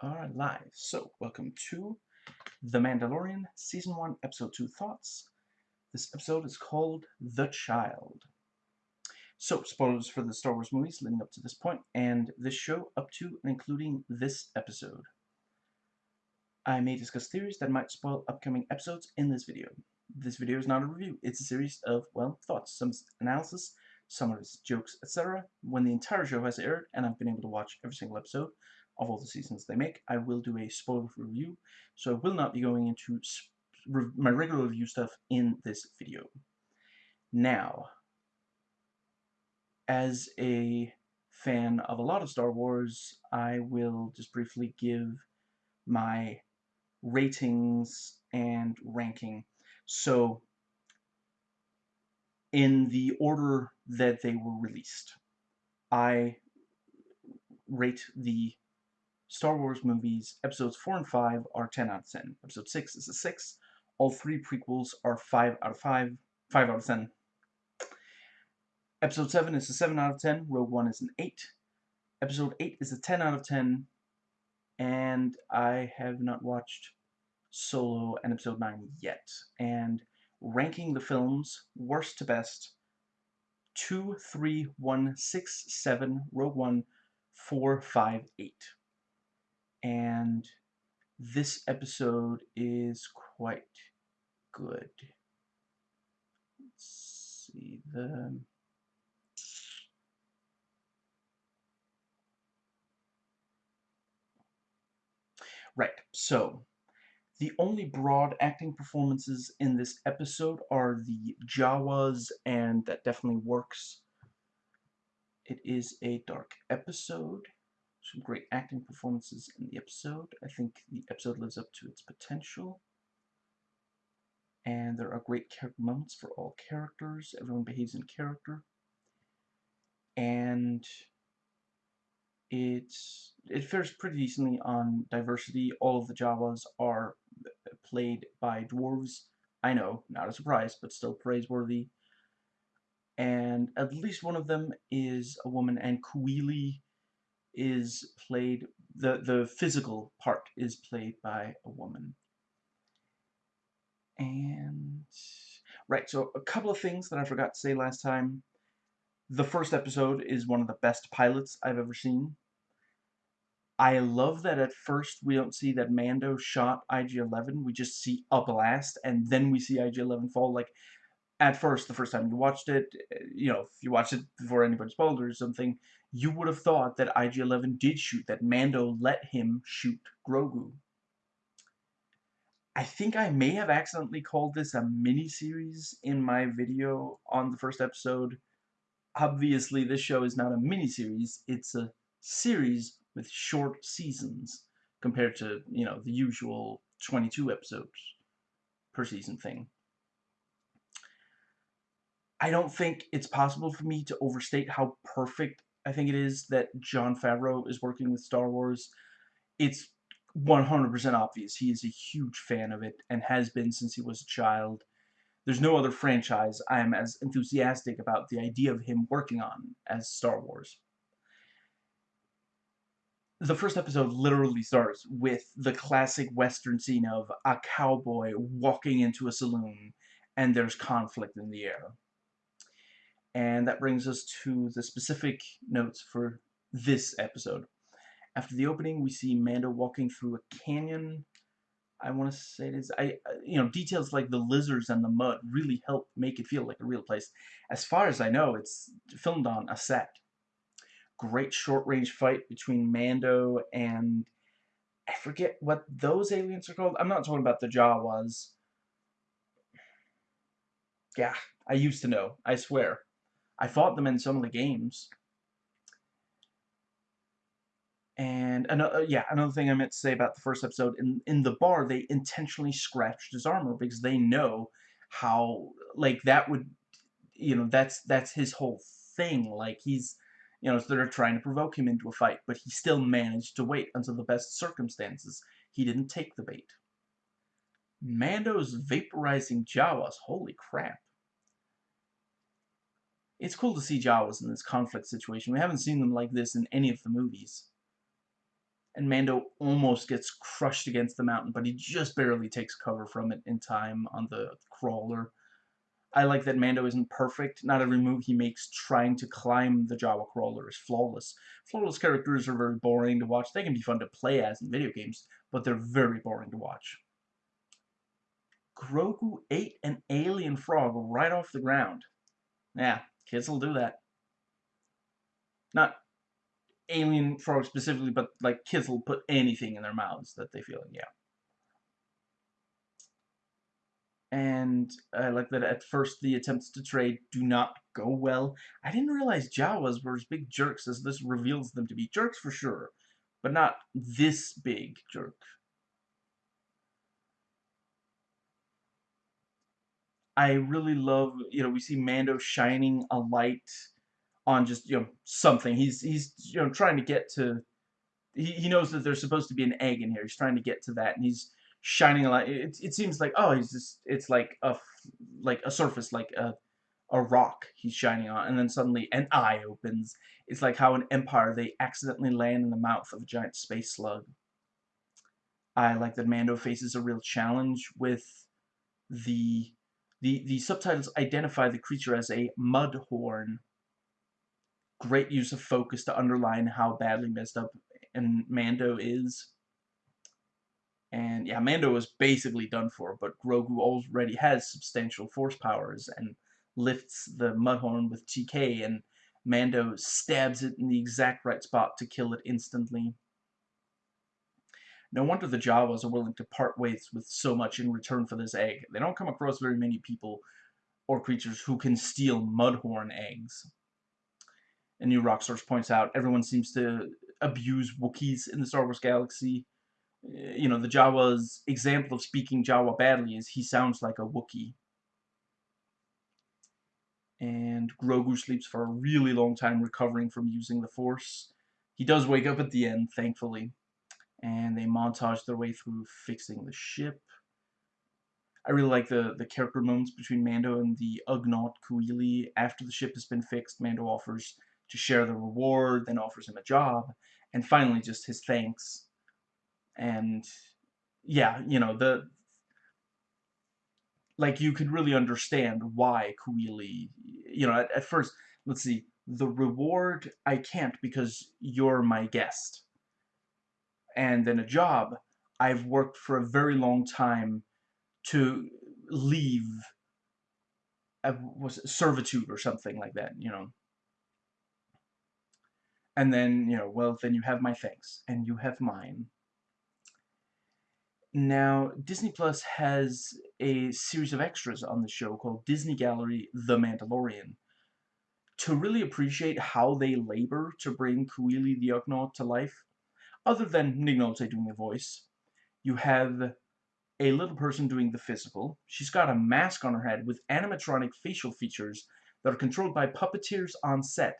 are live. So, welcome to The Mandalorian, Season 1, Episode 2 Thoughts. This episode is called The Child. So, spoilers for the Star Wars movies leading up to this point, and this show up to and including this episode. I may discuss theories that might spoil upcoming episodes in this video. This video is not a review, it's a series of, well, thoughts, some analysis, some of its jokes, etc. When the entire show has aired, and I've been able to watch every single episode, of all the seasons they make. I will do a spoiler review, so I will not be going into my regular review stuff in this video. Now, as a fan of a lot of Star Wars, I will just briefly give my ratings and ranking. So, in the order that they were released, I rate the Star Wars movies, episodes 4 and 5 are 10 out of 10. Episode 6 is a 6. All three prequels are 5 out of 5. 5 out of 10. Episode 7 is a 7 out of 10. Rogue One is an 8. Episode 8 is a 10 out of 10. And I have not watched Solo and Episode 9 yet. And ranking the films, worst to best, 2, 3, 1, 6, 7, Rogue One, 4, 5, 8 and this episode is quite good. Let's see the Right, so the only broad acting performances in this episode are the Jawas, and that definitely works. It is a dark episode some great acting performances in the episode. I think the episode lives up to its potential. And there are great character moments for all characters. Everyone behaves in character. And it's it fares pretty decently on diversity. All of the Jawas are uh, played by dwarves. I know, not a surprise, but still praiseworthy. And at least one of them is a woman, and Kuiil is played, the, the physical part is played by a woman. And, right, so a couple of things that I forgot to say last time. The first episode is one of the best pilots I've ever seen. I love that at first we don't see that Mando shot IG-11, we just see a blast, and then we see IG-11 fall. Like, at first, the first time you watched it, eh, you know, if you watched it before anybody spoiled or something, you would have thought that IG-11 did shoot, that Mando let him shoot Grogu. I think I may have accidentally called this a mini-series in my video on the first episode. Obviously, this show is not a mini-series, it's a series with short seasons compared to, you know, the usual 22 episodes per season thing. I don't think it's possible for me to overstate how perfect I think it is that Jon Favreau is working with Star Wars. It's 100% obvious he is a huge fan of it and has been since he was a child. There's no other franchise I am as enthusiastic about the idea of him working on as Star Wars. The first episode literally starts with the classic western scene of a cowboy walking into a saloon and there's conflict in the air. And that brings us to the specific notes for this episode. After the opening, we see Mando walking through a canyon. I want to say it is, I, you know, details like the lizards and the mud really help make it feel like a real place. As far as I know, it's filmed on a set. Great short-range fight between Mando and I forget what those aliens are called. I'm not talking about the Jawas. Yeah, I used to know, I swear. I fought them in some of the games. And another, uh, yeah, another thing I meant to say about the first episode, in, in the bar, they intentionally scratched his armor because they know how, like, that would, you know, that's, that's his whole thing. Like, he's, you know, they're trying to provoke him into a fight, but he still managed to wait until the best circumstances. He didn't take the bait. Mando's vaporizing Jawas, holy crap it's cool to see Jawas in this conflict situation. We haven't seen them like this in any of the movies. and Mando almost gets crushed against the mountain, but he just barely takes cover from it in time on the crawler. I like that Mando isn't perfect. Not every move he makes trying to climb the Jawa crawler is flawless. Flawless characters are very boring to watch. They can be fun to play as in video games, but they're very boring to watch. Grogu ate an alien frog right off the ground. Yeah, kids will do that. Not alien frogs specifically, but like kids will put anything in their mouths that they feel, yeah. and I like that at first the attempts to trade do not go well. I didn't realize Jawas were as big jerks as this reveals them to be. Jerks for sure, but not this big jerk. I really love, you know, we see Mando shining a light on just, you know, something. He's, he's you know, trying to get to, he, he knows that there's supposed to be an egg in here. He's trying to get to that, and he's shining a light. It, it seems like oh he's just it's like a like a surface like a a rock he's shining on, and then suddenly an eye opens. It's like how in Empire they accidentally land in the mouth of a giant space slug. I like that Mando faces a real challenge with the the the subtitles identify the creature as a mudhorn. Great use of focus to underline how badly messed up and Mando is. And yeah, Mando was basically done for, but Grogu already has substantial force powers and lifts the Mudhorn with TK, and Mando stabs it in the exact right spot to kill it instantly. No wonder the Jawas are willing to part ways with so much in return for this egg. They don't come across very many people or creatures who can steal Mudhorn eggs. And New Rock Source points out everyone seems to abuse Wookiees in the Star Wars galaxy eh, you know, the Jawa's example of speaking Jawa badly is he sounds like a Wookiee. And Grogu sleeps for a really long time recovering from using the Force. He does wake up at the end, thankfully. And they montage their way through fixing the ship. I really like the, the character moments between Mando and the Ugnaught Kuiil. After the ship has been fixed, Mando offers to share the reward, then offers him a job, and finally just his thanks and yeah, you know, the like you could really understand why Kuiil, you know, at, at first, let's see, the reward I can't because you're my guest. And then a job, I've worked for a very long time to leave a, was it, servitude or something like that, you know. And then, you know, well, then you have my thanks, and you have mine. Now, Disney Plus has a series of extras on the show called Disney Gallery The Mandalorian. To really appreciate how they labor to bring Kuiil the Ugnaught to life, other than Nick doing the voice, you have a little person doing the physical. She's got a mask on her head with animatronic facial features that are controlled by puppeteers on set,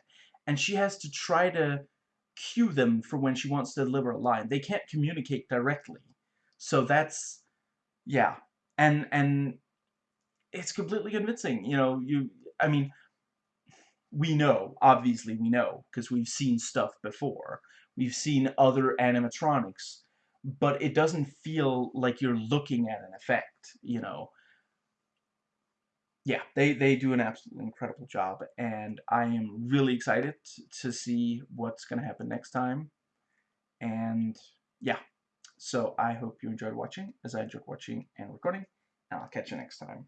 and she has to try to cue them for when she wants to deliver a line. They can't communicate directly. So that's yeah. And and it's completely convincing. You know, you I mean we know, obviously we know, because we've seen stuff before. We've seen other animatronics, but it doesn't feel like you're looking at an effect, you know. Yeah, they, they do an absolutely incredible job, and I am really excited to see what's going to happen next time. And yeah, so I hope you enjoyed watching, as I enjoyed watching and recording, and I'll catch you next time.